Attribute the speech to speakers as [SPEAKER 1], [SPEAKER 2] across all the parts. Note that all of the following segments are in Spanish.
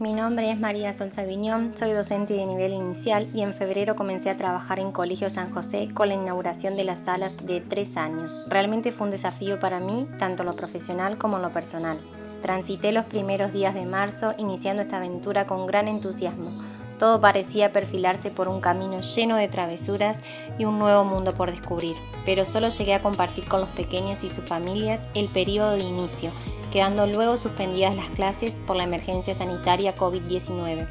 [SPEAKER 1] Mi nombre es María Solza Viñón, soy docente de nivel inicial y en febrero comencé a trabajar en Colegio San José con la inauguración de las salas de tres años. Realmente fue un desafío para mí, tanto lo profesional como lo personal. Transité los primeros días de marzo iniciando esta aventura con gran entusiasmo. Todo parecía perfilarse por un camino lleno de travesuras y un nuevo mundo por descubrir, pero solo llegué a compartir con los pequeños y sus familias el periodo de inicio quedando luego suspendidas las clases por la emergencia sanitaria COVID-19.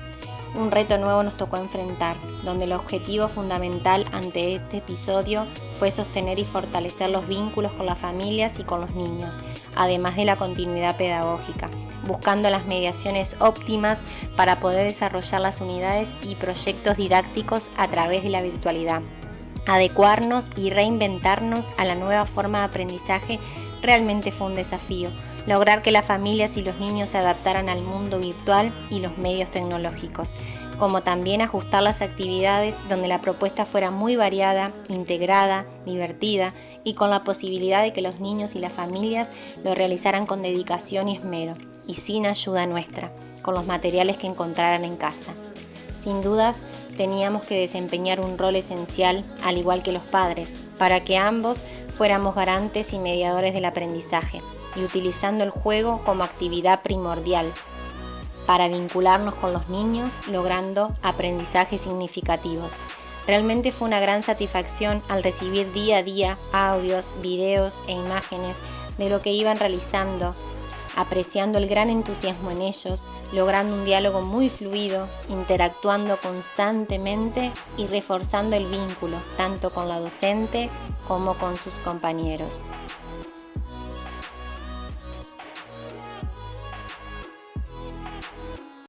[SPEAKER 1] Un reto nuevo nos tocó enfrentar, donde el objetivo fundamental ante este episodio fue sostener y fortalecer los vínculos con las familias y con los niños, además de la continuidad pedagógica, buscando las mediaciones óptimas para poder desarrollar las unidades y proyectos didácticos a través de la virtualidad adecuarnos y reinventarnos a la nueva forma de aprendizaje realmente fue un desafío, lograr que las familias y los niños se adaptaran al mundo virtual y los medios tecnológicos, como también ajustar las actividades donde la propuesta fuera muy variada, integrada, divertida y con la posibilidad de que los niños y las familias lo realizaran con dedicación y esmero, y sin ayuda nuestra, con los materiales que encontraran en casa. Sin dudas, teníamos que desempeñar un rol esencial, al igual que los padres, para que ambos fuéramos garantes y mediadores del aprendizaje, y utilizando el juego como actividad primordial para vincularnos con los niños, logrando aprendizajes significativos. Realmente fue una gran satisfacción al recibir día a día audios, videos e imágenes de lo que iban realizando apreciando el gran entusiasmo en ellos, logrando un diálogo muy fluido, interactuando constantemente y reforzando el vínculo tanto con la docente como con sus compañeros.